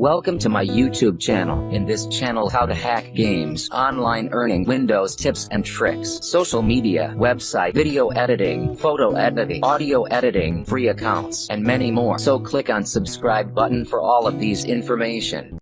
Welcome to my YouTube channel. In this channel how to hack games, online earning, Windows tips and tricks, social media, website, video editing, photo editing, audio editing, free accounts, and many more. So click on subscribe button for all of these information.